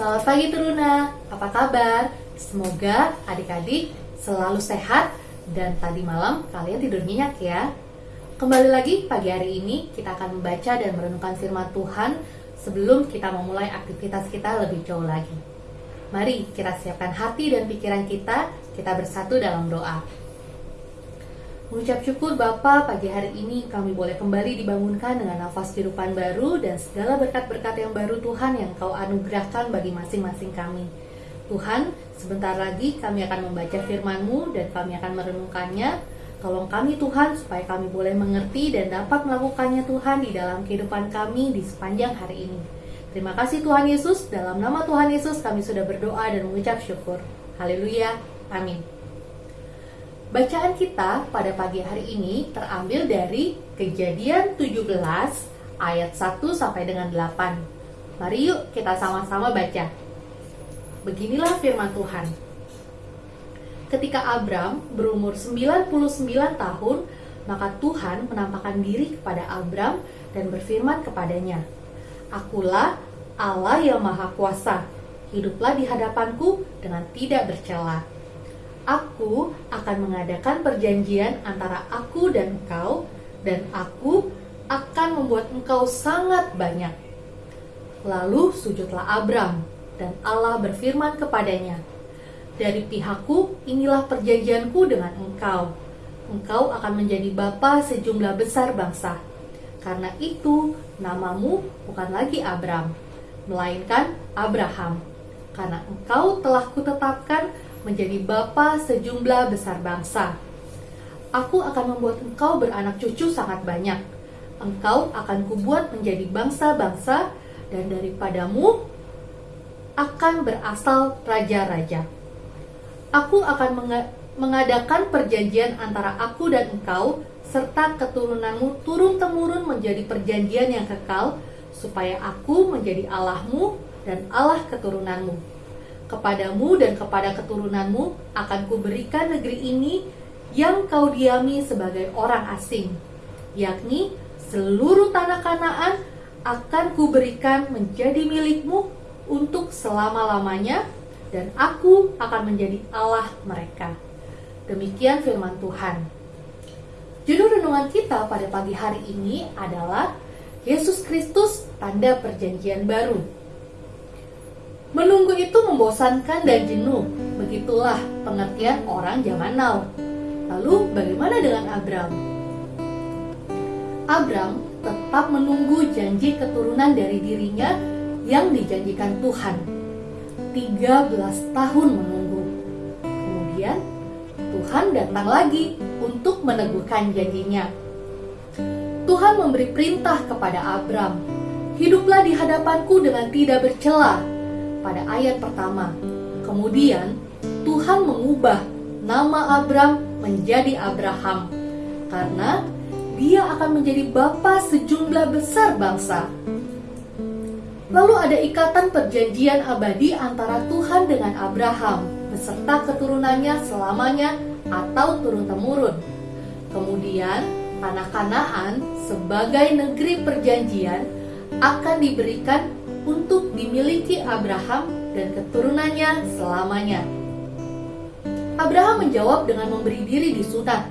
Selamat pagi Teruna, apa kabar? Semoga adik-adik selalu sehat dan tadi malam kalian tidur nyenyak ya. Kembali lagi pagi hari ini kita akan membaca dan merenungkan firman Tuhan sebelum kita memulai aktivitas kita lebih jauh lagi. Mari kita siapkan hati dan pikiran kita, kita bersatu dalam doa. Mengucap syukur Bapa pagi hari ini kami boleh kembali dibangunkan dengan nafas kehidupan baru dan segala berkat-berkat yang baru Tuhan yang kau anugerahkan bagi masing-masing kami. Tuhan, sebentar lagi kami akan membaca firman-Mu dan kami akan merenungkannya. Tolong kami Tuhan supaya kami boleh mengerti dan dapat melakukannya Tuhan di dalam kehidupan kami di sepanjang hari ini. Terima kasih Tuhan Yesus, dalam nama Tuhan Yesus kami sudah berdoa dan mengucap syukur. Haleluya, amin. Bacaan kita pada pagi hari ini terambil dari Kejadian 17 ayat 1 sampai dengan 8. Mari yuk kita sama-sama baca. Beginilah firman Tuhan. Ketika Abram berumur 99 tahun, maka Tuhan menampakkan diri kepada Abram dan berfirman kepadanya, Akulah Allah yang Maha Kuasa, hiduplah di hadapanku dengan tidak bercela Aku akan mengadakan perjanjian antara aku dan engkau, dan aku akan membuat engkau sangat banyak. Lalu sujudlah Abram, dan Allah berfirman kepadanya, Dari pihakku inilah perjanjianku dengan engkau. Engkau akan menjadi bapa sejumlah besar bangsa. Karena itu, namamu bukan lagi Abram, melainkan Abraham. Karena engkau telah kutetapkan menjadi bapa sejumlah besar bangsa. Aku akan membuat engkau beranak cucu sangat banyak. Engkau akan kubuat menjadi bangsa-bangsa dan daripadamu akan berasal raja-raja. Aku akan mengadakan perjanjian antara aku dan engkau serta keturunanmu turun-temurun menjadi perjanjian yang kekal supaya aku menjadi Allahmu dan Allah keturunanmu kepadamu dan kepada keturunanmu akan kuberikan negeri ini yang kau diami sebagai orang asing, yakni seluruh tanah Kanaan akan kuberikan menjadi milikmu untuk selama-lamanya dan aku akan menjadi Allah mereka. Demikian firman Tuhan. Judul renungan kita pada pagi hari ini adalah Yesus Kristus tanda perjanjian baru. Menunggu itu membosankan dan jenuh. Begitulah pengertian orang zaman now. Lalu bagaimana dengan Abram? Abram tetap menunggu janji keturunan dari dirinya yang dijanjikan Tuhan. 13 tahun menunggu. Kemudian Tuhan datang lagi untuk meneguhkan janjinya. Tuhan memberi perintah kepada Abram, "Hiduplah di hadapanku dengan tidak bercela pada ayat pertama. Kemudian Tuhan mengubah nama Abram menjadi Abraham karena dia akan menjadi bapa sejumlah besar bangsa. Lalu ada ikatan perjanjian abadi antara Tuhan dengan Abraham beserta keturunannya selamanya atau turun-temurun. Kemudian tanah Kanaan sebagai negeri perjanjian akan diberikan untuk dimiliki Abraham dan keturunannya selamanya. Abraham menjawab dengan memberi diri disunat.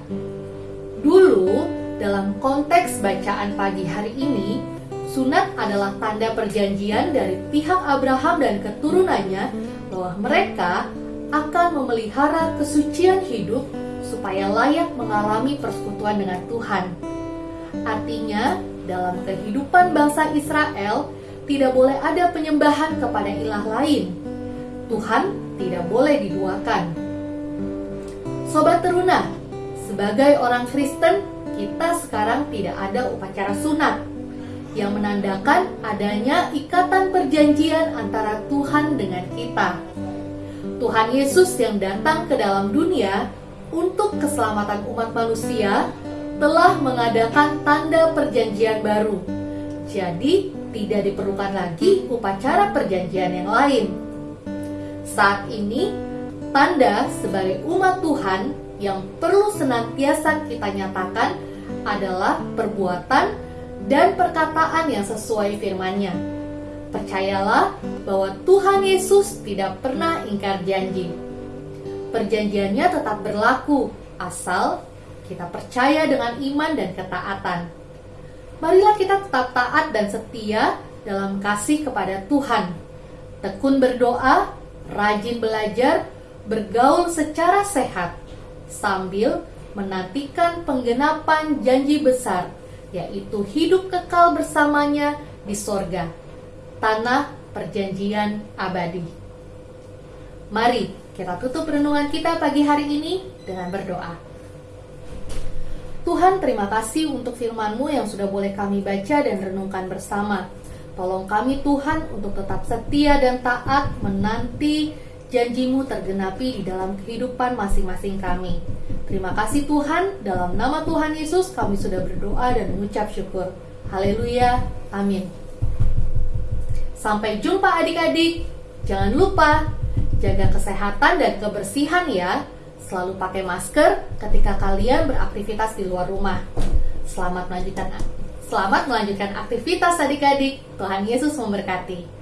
Dulu, dalam konteks bacaan pagi hari ini, sunat adalah tanda perjanjian dari pihak Abraham dan keturunannya bahwa mereka akan memelihara kesucian hidup supaya layak mengalami persekutuan dengan Tuhan. Artinya, dalam kehidupan bangsa Israel, tidak boleh ada penyembahan kepada ilah lain. Tuhan tidak boleh diduakan. Sobat teruna, sebagai orang Kristen, kita sekarang tidak ada upacara sunat yang menandakan adanya ikatan perjanjian antara Tuhan dengan kita. Tuhan Yesus yang datang ke dalam dunia untuk keselamatan umat manusia telah mengadakan tanda perjanjian baru. Jadi, tidak diperlukan lagi upacara perjanjian yang lain. Saat ini, tanda sebagai umat Tuhan yang perlu senantiasa kita nyatakan adalah perbuatan dan perkataan yang sesuai firman-Nya. Percayalah bahwa Tuhan Yesus tidak pernah ingkar janji. Perjanjiannya tetap berlaku asal kita percaya dengan iman dan ketaatan. Marilah kita tetap taat dan setia dalam kasih kepada Tuhan. Tekun berdoa, rajin belajar, bergaul secara sehat, sambil menantikan penggenapan janji besar, yaitu hidup kekal bersamanya di sorga, tanah perjanjian abadi. Mari kita tutup renungan kita pagi hari ini dengan berdoa. Tuhan terima kasih untuk firman-Mu yang sudah boleh kami baca dan renungkan bersama. Tolong kami Tuhan untuk tetap setia dan taat menanti janjimu tergenapi di dalam kehidupan masing-masing kami. Terima kasih Tuhan, dalam nama Tuhan Yesus kami sudah berdoa dan mengucap syukur. Haleluya, amin. Sampai jumpa adik-adik. Jangan lupa jaga kesehatan dan kebersihan ya. Selalu pakai masker ketika kalian beraktivitas di luar rumah. Selamat melanjutkan selamat melanjutkan aktivitas adik-adik. Tuhan Yesus memberkati.